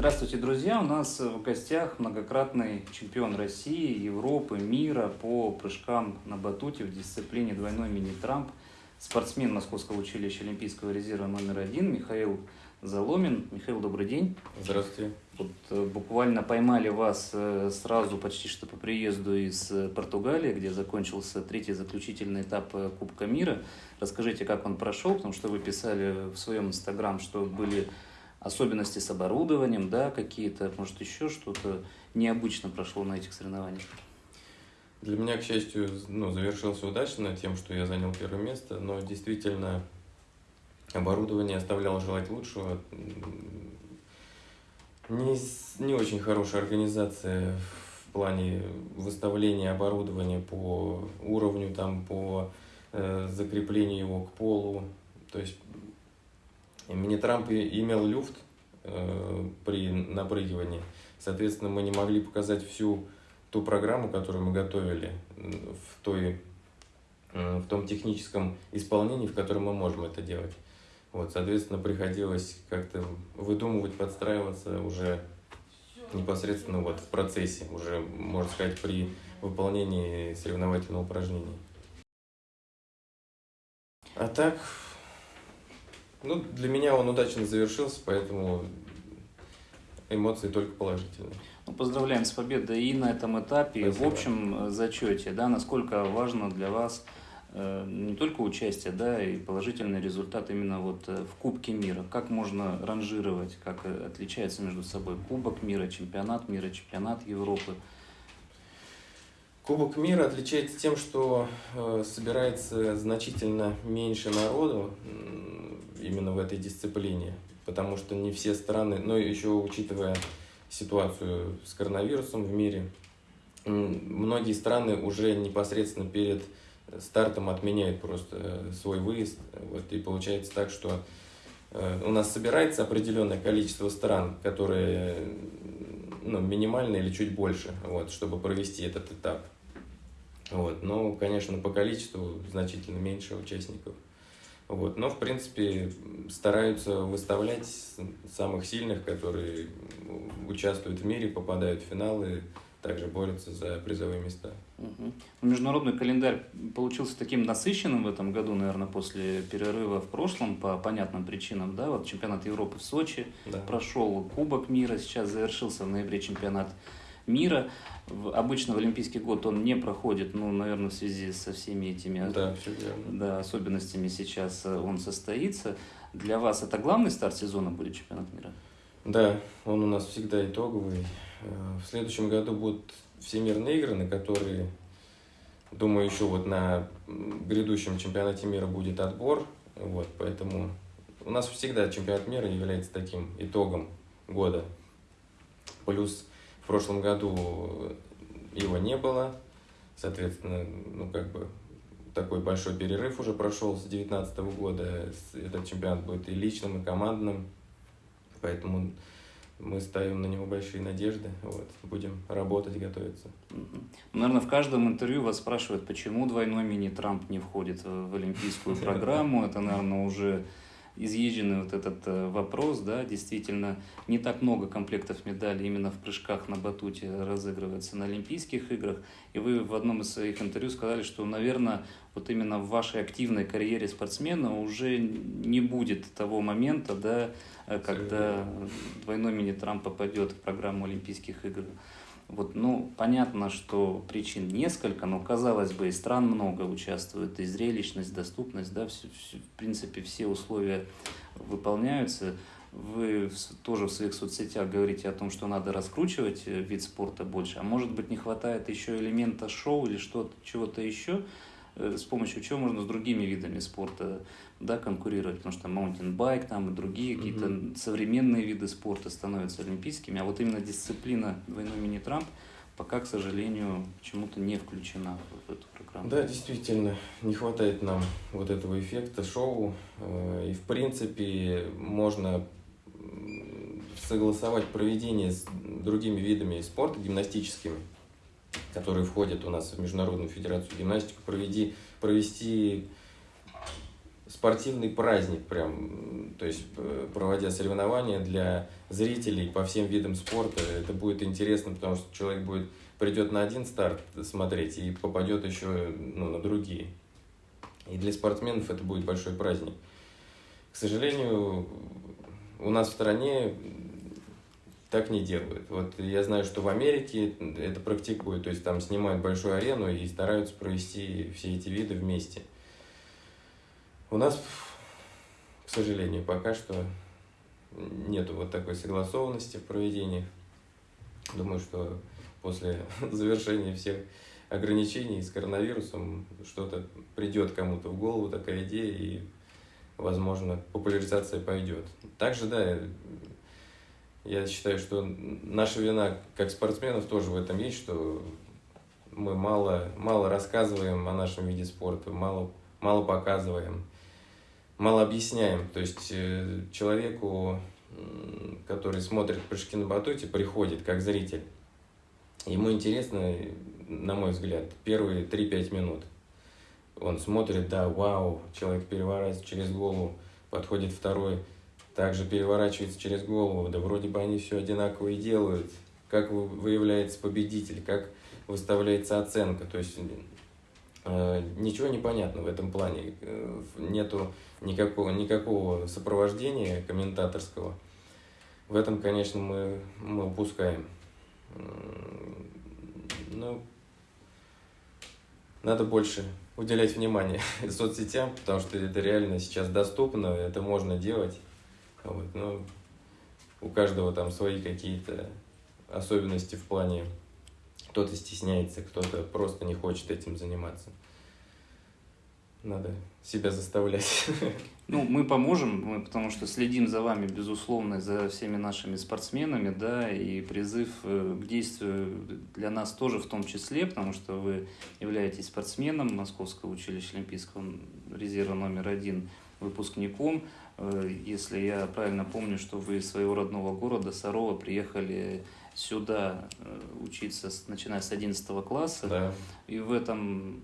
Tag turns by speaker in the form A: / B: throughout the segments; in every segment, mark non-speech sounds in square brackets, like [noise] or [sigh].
A: Здравствуйте, друзья! У нас в гостях многократный чемпион России, Европы, мира по прыжкам на батуте в дисциплине двойной мини-трамп, спортсмен Московского училища Олимпийского резерва номер один Михаил Заломин. Михаил, добрый день.
B: Здравствуйте.
A: Вот, э, буквально поймали вас э, сразу почти что по приезду из э, Португалии, где закончился третий заключительный этап Кубка мира. Расскажите, как он прошел, потому что вы писали в своем инстаграм, что были особенности с оборудованием, да, какие-то, может, еще что-то необычно прошло на этих соревнованиях?
B: Для меня, к счастью, ну, завершился удачно тем, что я занял первое место, но действительно оборудование оставляло желать лучшего. Не, не очень хорошая организация в плане выставления оборудования по уровню, там, по э, закреплению его к полу. То есть Мини-трамп имел люфт э, при напрыгивании. Соответственно, мы не могли показать всю ту программу, которую мы готовили в, той, э, в том техническом исполнении, в котором мы можем это делать. Вот, соответственно, приходилось как-то выдумывать, подстраиваться уже непосредственно вот в процессе, уже, можно сказать, при выполнении соревновательного упражнения. А так, ну, для меня он удачно завершился, поэтому эмоции только положительные.
A: Ну, поздравляем с победой и на этом этапе, Спасибо. и в общем э, зачете. Да, насколько важно для вас э, не только участие, да, и положительный результат именно вот э, в Кубке мира. Как можно ранжировать, как э, отличается между собой Кубок мира, чемпионат мира, чемпионат Европы?
B: Кубок мира отличается тем, что э, собирается значительно меньше народу именно в этой дисциплине, потому что не все страны, но еще учитывая ситуацию с коронавирусом в мире, многие страны уже непосредственно перед стартом отменяют просто э, свой выезд. Вот, и получается так, что э, у нас собирается определенное количество стран, которые ну, минимально или чуть больше, вот, чтобы провести этот этап. Вот. Но, конечно, по количеству значительно меньше участников. Вот. Но, в принципе, стараются выставлять самых сильных, которые участвуют в мире, попадают в финалы, также борются за призовые места.
A: Угу. Международный календарь получился таким насыщенным в этом году, наверное, после перерыва в прошлом, по понятным причинам. Да? Вот чемпионат Европы в Сочи да. прошел, Кубок мира сейчас завершился в ноябре чемпионат мира. Обычно в Олимпийский год он не проходит, ну, наверное, в связи со всеми этими
B: да,
A: да, особенностями сейчас э, он состоится. Для вас это главный старт сезона будет чемпионат мира?
B: Да, он у нас всегда итоговый. Э, в следующем году будут всемирные игры, на которые, думаю, еще вот на грядущем чемпионате мира будет отбор. Вот, поэтому у нас всегда чемпионат мира является таким итогом года. Плюс прошлом году его не было, соответственно, ну как бы такой большой перерыв уже прошел с 2019 года. Этот чемпионат будет и личным, и командным, поэтому мы ставим на него большие надежды, вот, будем работать, готовиться.
A: Наверное, в каждом интервью вас спрашивают, почему двойной мини-Трамп не входит в олимпийскую [laughs] программу. Это, наверное, уже изъезженный вот этот э, вопрос, да, действительно, не так много комплектов медалей именно в прыжках на батуте разыгрывается на Олимпийских играх, и вы в одном из своих интервью сказали, что, наверное, вот именно в вашей активной карьере спортсмена уже не будет того момента, да, э, когда двойной мини-трамп попадет в программу Олимпийских игр. Вот, ну, понятно, что причин несколько, но, казалось бы, и стран много участвует, и зрелищность, доступность, да, все, все, в принципе, все условия выполняются. Вы тоже в своих соцсетях говорите о том, что надо раскручивать э, вид спорта больше, а может быть не хватает еще элемента шоу или что-то, чего-то еще, с помощью чего можно с другими видами спорта да, конкурировать, потому что маунтинбайк там и другие какие-то современные виды спорта становятся олимпийскими, а вот именно дисциплина двойной мини-трамп пока, к сожалению, почему-то не включена в эту программу.
B: Да, действительно, не хватает нам вот этого эффекта шоу, э, и в принципе можно согласовать проведение с другими видами спорта, гимнастическими, которые входят у нас в Международную Федерацию Гимнастики, проведи, провести спортивный праздник прям, то есть э, проводя соревнования для зрителей по всем видам спорта, это будет интересно, потому что человек будет придет на один старт смотреть и попадет еще ну, на другие. И для спортсменов это будет большой праздник. К сожалению, у нас в стране так не делают. Вот я знаю, что в Америке это практикуют, то есть там снимают большую арену и стараются провести все эти виды вместе. У нас, к сожалению, пока что нету вот такой согласованности в проведении. Думаю, что после [laughs] завершения всех ограничений с коронавирусом что-то придет кому-то в голову такая идея и возможно популяризация пойдет. Также, да, я считаю, что наша вина как спортсменов тоже в этом есть, что мы мало, мало рассказываем о нашем виде спорта, мало, мало показываем, мало объясняем. То есть э, человеку, который смотрит прыжки на батуте, приходит как зритель. Ему интересно, на мой взгляд, первые 3-5 минут. Он смотрит, да, вау, человек переворачивается через голову, подходит второй, также переворачивается через голову, да вроде бы они все одинаково и делают. Как выявляется победитель, как выставляется оценка. То есть э, ничего не понятно в этом плане. Э, нету никакого, никакого сопровождения комментаторского. В этом, конечно, мы, мы упускаем. Ну, надо больше уделять внимание [laughs] соцсетям, потому что это реально сейчас доступно, это можно делать. Вот, ну, у каждого там свои какие-то особенности в плане, кто-то стесняется, кто-то просто не хочет этим заниматься. Надо себя заставлять. [laughs]
A: Ну, мы поможем, мы, потому что следим за вами, безусловно, за всеми нашими спортсменами, да, и призыв э, к действию для нас тоже в том числе, потому что вы являетесь спортсменом Московского училища Олимпийского резерва номер один, выпускником. Э, если я правильно помню, что вы из своего родного города Сарова приехали сюда э, учиться, начиная с 11 класса.
B: Да.
A: И в этом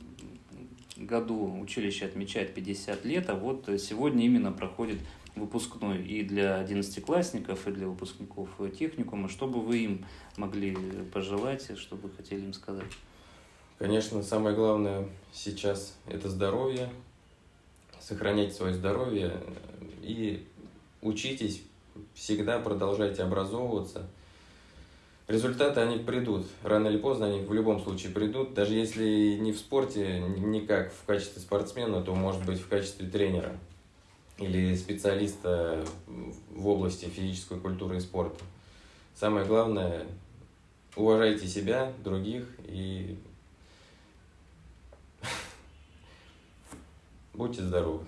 A: году училище отмечает 50 лет, а вот сегодня именно проходит выпускной и для одиннадцатиклассников, и для выпускников техникума. Что бы вы им могли пожелать, что бы хотели им сказать?
B: Конечно, самое главное сейчас это здоровье, сохранять свое здоровье и учитесь, всегда продолжайте образовываться. Результаты, они придут. Рано или поздно они в любом случае придут. Даже если не в спорте, не как в качестве спортсмена, то может быть в качестве тренера или специалиста в области физической культуры и спорта. Самое главное, уважайте себя, других и [laughs] Будьте здоровы!